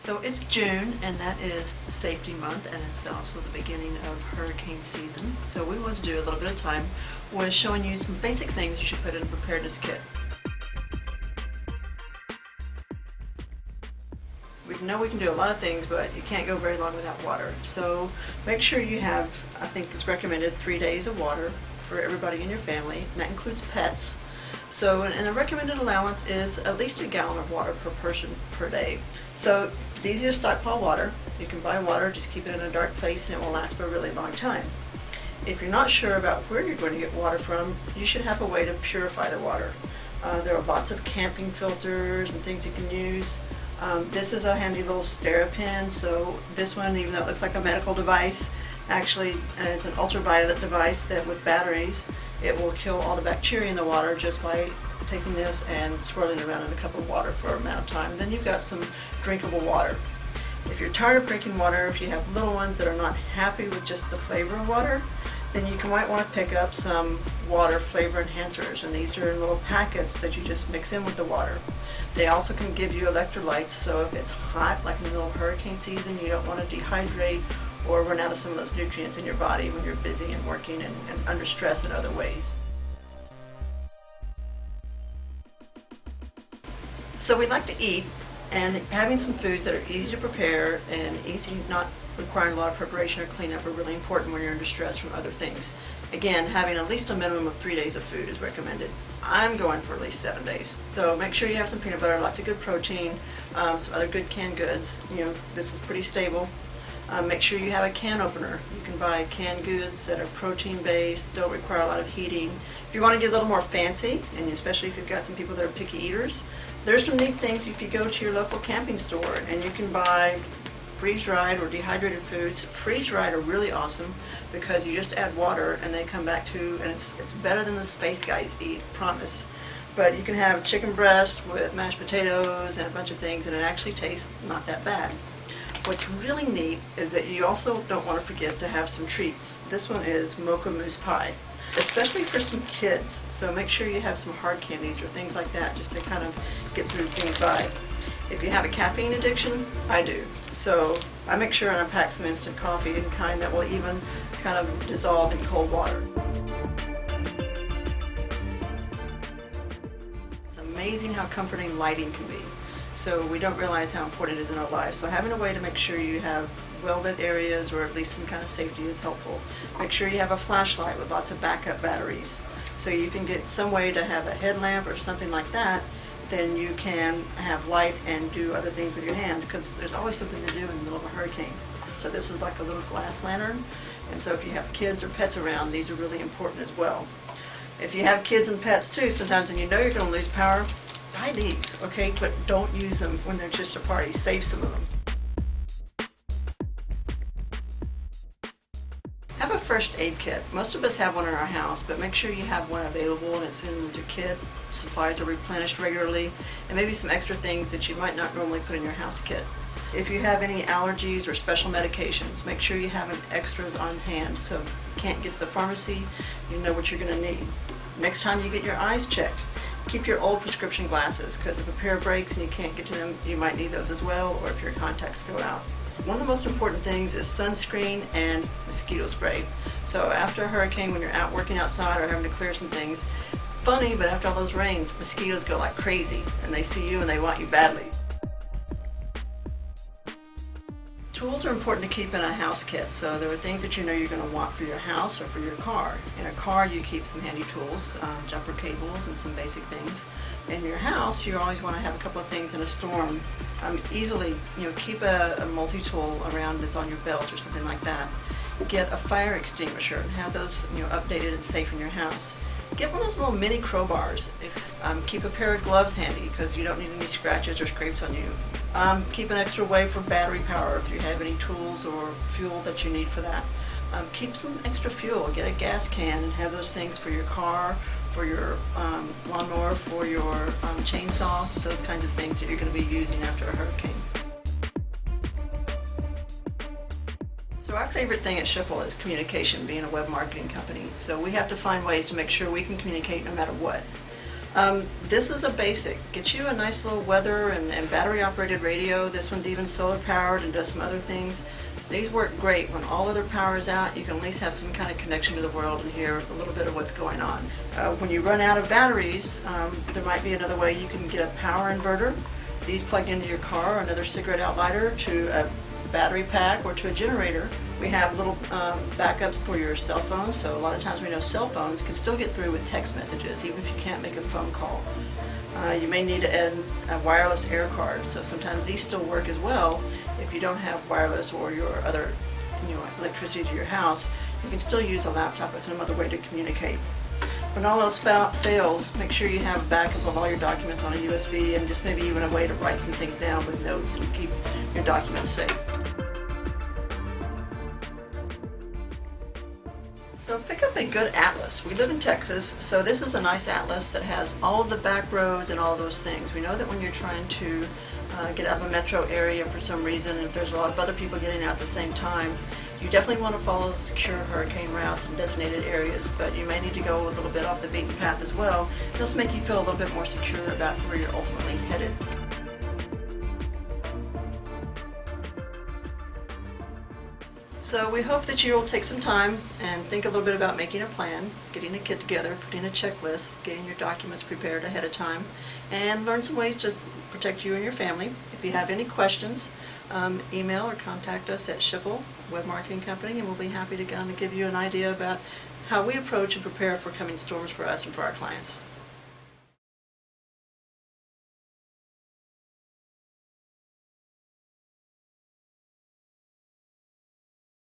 So it's June and that is safety month and it's also the beginning of hurricane season. So we want to do a little bit of time with showing you some basic things you should put in a preparedness kit. We know we can do a lot of things but you can't go very long without water. So make sure you have, I think it's recommended, three days of water for everybody in your family and that includes pets. So, and the recommended allowance is at least a gallon of water per person per day. So it's easy to stockpile water. You can buy water, just keep it in a dark place and it will last for a really long time. If you're not sure about where you're going to get water from, you should have a way to purify the water. Uh, there are lots of camping filters and things you can use. Um, this is a handy little SteriPen, so this one, even though it looks like a medical device, actually is an ultraviolet device that with batteries it will kill all the bacteria in the water just by taking this and swirling it around in a cup of water for a amount of time. Then you've got some drinkable water. If you're tired of drinking water, if you have little ones that are not happy with just the flavor of water, then you might want to pick up some water flavor enhancers and these are in little packets that you just mix in with the water. They also can give you electrolytes so if it's hot like in the middle of hurricane season you don't want to dehydrate or run out of some of those nutrients in your body when you're busy and working and, and under stress in other ways. So we like to eat and having some foods that are easy to prepare and easy not requiring a lot of preparation or cleanup are really important when you're under stress from other things. Again, having at least a minimum of three days of food is recommended. I'm going for at least seven days. So make sure you have some peanut butter, lots of good protein, um, some other good canned goods. You know, this is pretty stable. Um, make sure you have a can opener. You can buy canned goods that are protein based, don't require a lot of heating. If you want to get a little more fancy, and especially if you've got some people that are picky eaters, there's some neat things if you go to your local camping store and you can buy freeze-dried or dehydrated foods. Freeze-dried are really awesome because you just add water and they come back to, and it's, it's better than the space guys eat, promise. But you can have chicken breast with mashed potatoes and a bunch of things and it actually tastes not that bad. What's really neat is that you also don't want to forget to have some treats. This one is mocha mousse pie, especially for some kids. So make sure you have some hard candies or things like that just to kind of get through things by. If you have a caffeine addiction, I do. So I make sure I pack some instant coffee in kind that will even kind of dissolve in cold water. It's amazing how comforting lighting can be so we don't realize how important it is in our lives. So having a way to make sure you have well-lit areas or at least some kind of safety is helpful. Make sure you have a flashlight with lots of backup batteries. So you can get some way to have a headlamp or something like that, then you can have light and do other things with your hands because there's always something to do in the middle of a hurricane. So this is like a little glass lantern, and so if you have kids or pets around, these are really important as well. If you have kids and pets too, sometimes and you know you're going to lose power, Buy these, okay, but don't use them when they're just a party. Save some of them. Have a first aid kit. Most of us have one in our house, but make sure you have one available and it's in with your kit. Supplies are replenished regularly, and maybe some extra things that you might not normally put in your house kit. If you have any allergies or special medications, make sure you have an extras on hand so you can't get to the pharmacy, you know what you're going to need. Next time you get your eyes checked, keep your old prescription glasses because if a pair breaks and you can't get to them, you might need those as well, or if your contacts go out. One of the most important things is sunscreen and mosquito spray. So after a hurricane, when you're out working outside or having to clear some things, funny, but after all those rains, mosquitoes go like crazy and they see you and they want you badly. Tools are important to keep in a house kit, so there are things that you know you're going to want for your house or for your car. In a car you keep some handy tools, um, jumper cables and some basic things. In your house you always want to have a couple of things in a storm. Um, easily, you know, keep a, a multi-tool around that's on your belt or something like that. Get a fire extinguisher and have those you know, updated and safe in your house. Get one of those little mini crowbars. If, um, keep a pair of gloves handy because you don't need any scratches or scrapes on you. Um, keep an extra way for battery power if you have any tools or fuel that you need for that. Um, keep some extra fuel. Get a gas can and have those things for your car, for your um, lawnmower, for your um, chainsaw, those kinds of things that you're going to be using after a hurricane. So our favorite thing at Schipul is communication, being a web marketing company. So we have to find ways to make sure we can communicate no matter what. Um, this is a basic. Get you a nice little weather and, and battery operated radio. This one's even solar powered and does some other things. These work great. When all other power is out, you can at least have some kind of connection to the world and hear a little bit of what's going on. Uh, when you run out of batteries, um, there might be another way you can get a power inverter. These plug into your car or another cigarette outlighter to a battery pack or to a generator. We have little um, backups for your cell phones, so a lot of times we know cell phones can still get through with text messages, even if you can't make a phone call. Uh, you may need a, a wireless air card, so sometimes these still work as well if you don't have wireless or your other you know, electricity to your house. You can still use a laptop as another way to communicate. When all else fa fails, make sure you have a backup of all your documents on a USB and just maybe even a way to write some things down with notes and keep your documents safe. So pick up a good atlas. We live in Texas, so this is a nice atlas that has all of the back roads and all those things. We know that when you're trying to uh, get out of a metro area for some reason, and if there's a lot of other people getting out at the same time, you definitely want to follow secure hurricane routes and designated areas, but you may need to go a little bit off the beaten path as well, just make you feel a little bit more secure about where you're ultimately headed. So we hope that you'll take some time and think a little bit about making a plan, getting a kit together, putting a checklist, getting your documents prepared ahead of time, and learn some ways to protect you and your family. If you have any questions, um, email or contact us at Schipul Web Marketing Company, and we'll be happy to kind of give you an idea about how we approach and prepare for coming storms for us and for our clients.